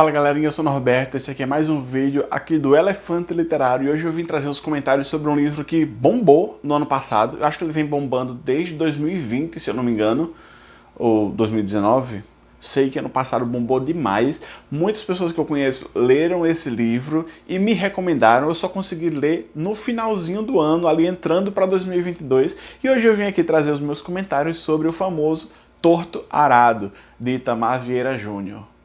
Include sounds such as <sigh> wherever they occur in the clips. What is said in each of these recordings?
Fala galerinha, eu sou o Norberto, esse aqui é mais um vídeo aqui do Elefante Literário e hoje eu vim trazer uns comentários sobre um livro que bombou no ano passado, eu acho que ele vem bombando desde 2020, se eu não me engano, ou 2019, sei que ano passado bombou demais, muitas pessoas que eu conheço leram esse livro e me recomendaram, eu só consegui ler no finalzinho do ano, ali entrando para 2022, e hoje eu vim aqui trazer os meus comentários sobre o famoso Torto Arado, de Itamar Vieira Júnior.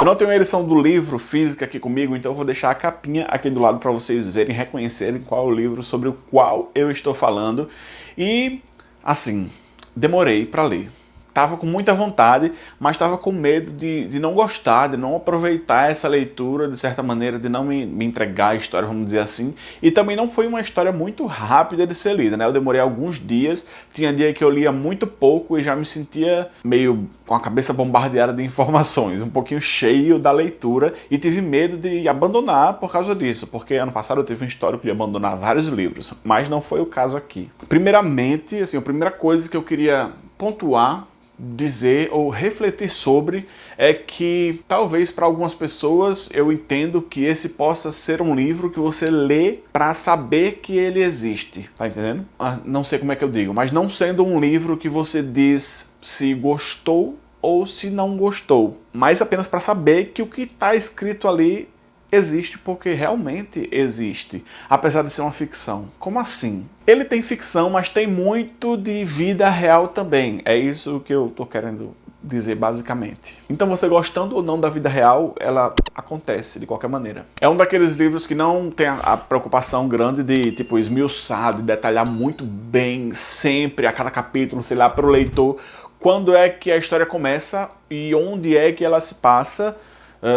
Eu não tenho a edição do livro física aqui comigo, então eu vou deixar a capinha aqui do lado para vocês verem, reconhecerem qual é o livro sobre o qual eu estou falando. E, assim, demorei para ler estava com muita vontade, mas estava com medo de, de não gostar, de não aproveitar essa leitura, de certa maneira, de não me, me, entregar a história, vamos dizer assim. E também não foi uma história muito rápida de ser lida, né? Eu demorei alguns dias, tinha dia que eu lia muito pouco e já me sentia meio com a cabeça bombardeada de informações, um pouquinho cheio da leitura e tive medo de abandonar por causa disso, porque ano passado eu tive um histórico de abandonar vários livros, mas não foi o caso aqui. Primeiramente, assim, a primeira coisa que eu queria pontuar dizer ou refletir sobre é que talvez para algumas pessoas eu entendo que esse possa ser um livro que você lê para saber que ele existe, tá entendendo? Ah, não sei como é que eu digo, mas não sendo um livro que você diz se gostou ou se não gostou, mas apenas para saber que o que está escrito ali existe porque realmente existe, apesar de ser uma ficção. Como assim? Ele tem ficção, mas tem muito de vida real também. É isso que eu estou querendo dizer basicamente. Então você gostando ou não da vida real, ela acontece de qualquer maneira. É um daqueles livros que não tem a preocupação grande de tipo esmiuçar, de detalhar muito bem sempre a cada capítulo, sei lá, para o leitor quando é que a história começa e onde é que ela se passa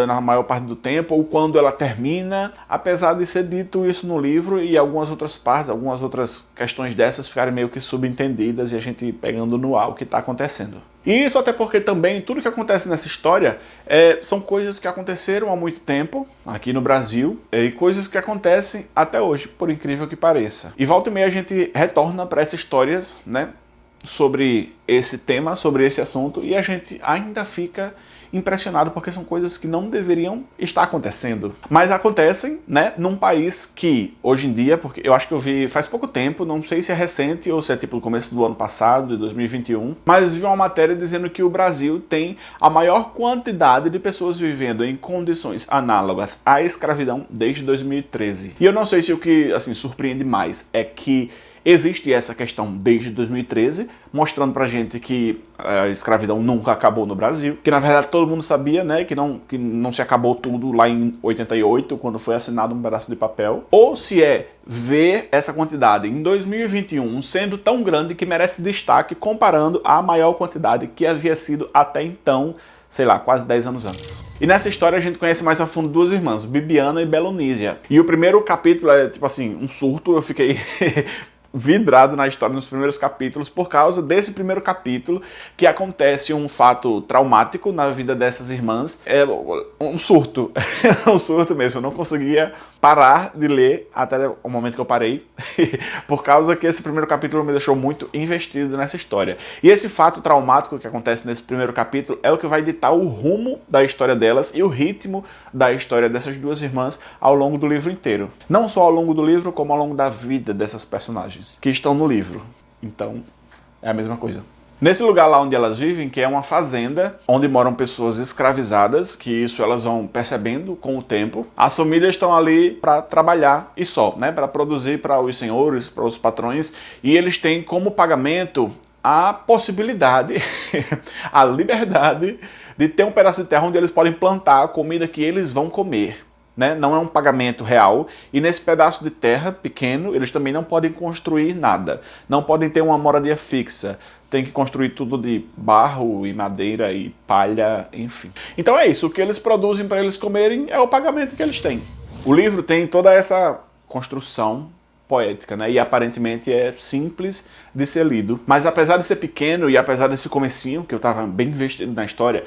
na maior parte do tempo, ou quando ela termina, apesar de ser dito isso no livro e algumas outras partes, algumas outras questões dessas ficarem meio que subentendidas e a gente pegando no ar o que está acontecendo. E isso até porque também tudo que acontece nessa história é, são coisas que aconteceram há muito tempo aqui no Brasil e coisas que acontecem até hoje, por incrível que pareça. E volta e meia a gente retorna para essas histórias, né, sobre esse tema, sobre esse assunto e a gente ainda fica impressionado porque são coisas que não deveriam estar acontecendo. Mas acontecem, né, num país que, hoje em dia, porque eu acho que eu vi faz pouco tempo, não sei se é recente ou se é tipo no começo do ano passado, de 2021, mas vi uma matéria dizendo que o Brasil tem a maior quantidade de pessoas vivendo em condições análogas à escravidão desde 2013. E eu não sei se o que, assim, surpreende mais é que Existe essa questão desde 2013, mostrando pra gente que a escravidão nunca acabou no Brasil, que na verdade todo mundo sabia, né, que não, que não se acabou tudo lá em 88, quando foi assinado um pedaço de papel, ou se é ver essa quantidade em 2021 sendo tão grande que merece destaque comparando à maior quantidade que havia sido até então sei lá, quase 10 anos antes. E nessa história a gente conhece mais a fundo duas irmãs, Bibiana e Belonísia. E o primeiro capítulo é, tipo assim, um surto, eu fiquei <laughs> vidrado na história nos primeiros capítulos por causa desse primeiro capítulo que acontece um fato traumático na vida dessas irmãs. É um surto, <laughs> um surto mesmo. Eu não conseguia parar de ler até o momento que eu parei, <laughs> por causa que esse primeiro capítulo me deixou muito investido nessa história. E esse fato traumático que acontece nesse primeiro capítulo é o que vai ditar o rumo da história delas e o ritmo da história dessas duas irmãs ao longo do livro inteiro. Não só ao longo do livro, como ao longo da vida dessas personagens que estão no livro. Então, é a mesma coisa. Nesse lugar lá onde elas vivem, que é uma fazenda, onde moram pessoas escravizadas, que isso elas vão percebendo com o tempo, as famílias estão ali para trabalhar e só, né, para produzir para os senhores, para os patrões, e eles têm como pagamento a possibilidade, <laughs> a liberdade de ter um pedaço de terra onde eles podem plantar a comida que eles vão comer. Né? Não é um pagamento real, e nesse pedaço de terra pequeno, eles também não podem construir nada, não podem ter uma moradia fixa, tem que construir tudo de barro e madeira e palha, enfim. Então é isso, o que eles produzem para eles comerem é o pagamento que eles têm. O livro tem toda essa construção poética, né? E aparentemente é simples de ser lido. Mas apesar de ser pequeno e apesar desse comecinho, que eu estava bem investido na história,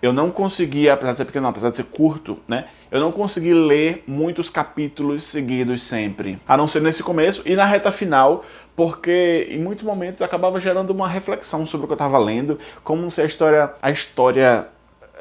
eu não consegui, apesar de ser pequeno, não, apesar de ser curto, né? Eu não consegui ler muitos capítulos seguidos sempre. A não ser nesse começo e na reta final, porque em muitos momentos acabava gerando uma reflexão sobre o que eu estava lendo, como se a história, a história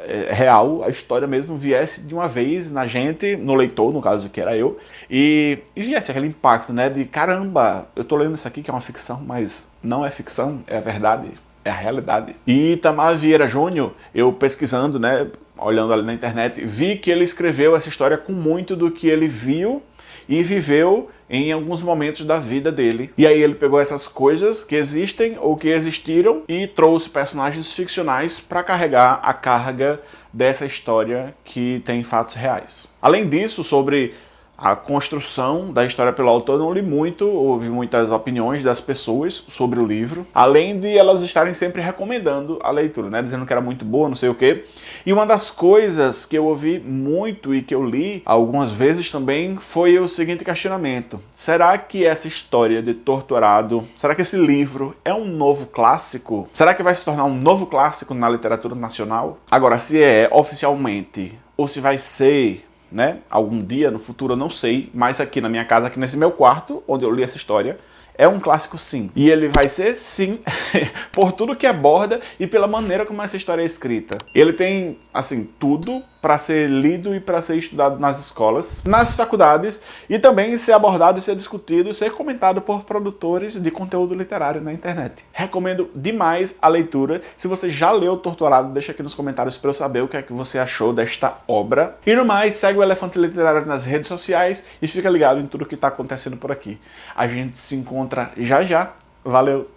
é, real, a história mesmo viesse de uma vez na gente, no leitor, no caso que era eu, e, e viesse aquele impacto, né, de caramba, eu tô lendo isso aqui que é uma ficção, mas não é ficção, é a verdade, é a realidade. E Itamar Vieira Júnior, eu pesquisando, né, olhando ali na internet, vi que ele escreveu essa história com muito do que ele viu e viveu em alguns momentos da vida dele. E aí ele pegou essas coisas que existem ou que existiram e trouxe personagens ficcionais para carregar a carga dessa história que tem fatos reais. Além disso, sobre a construção da história pelo autor não li muito, ouvi muitas opiniões das pessoas sobre o livro, além de elas estarem sempre recomendando a leitura, né, dizendo que era muito boa, não sei o quê. E uma das coisas que eu ouvi muito e que eu li algumas vezes também foi o seguinte questionamento: será que essa história de Torturado, será que esse livro é um novo clássico? Será que vai se tornar um novo clássico na literatura nacional? Agora, se é oficialmente ou se vai ser né? Algum dia no futuro eu não sei, mas aqui na minha casa, aqui nesse meu quarto, onde eu li essa história, é um clássico sim. E ele vai ser sim, <laughs> por tudo que aborda e pela maneira como essa história é escrita. Ele tem, assim, tudo para ser lido e para ser estudado nas escolas, nas faculdades e também ser abordado, ser discutido, ser comentado por produtores de conteúdo literário na internet. Recomendo demais a leitura. Se você já leu Torturado, deixa aqui nos comentários para eu saber o que é que você achou desta obra. E no mais, segue o Elefante Literário nas redes sociais e fica ligado em tudo que está acontecendo por aqui. A gente se encontra já já. Valeu!